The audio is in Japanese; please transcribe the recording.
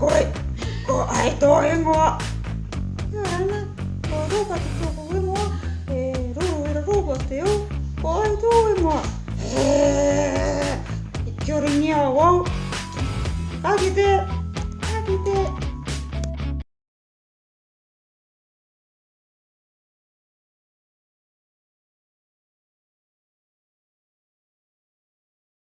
какой? Ай, то его. Робот, то его. Робот, его. Ай, то его. Чернявый. あげて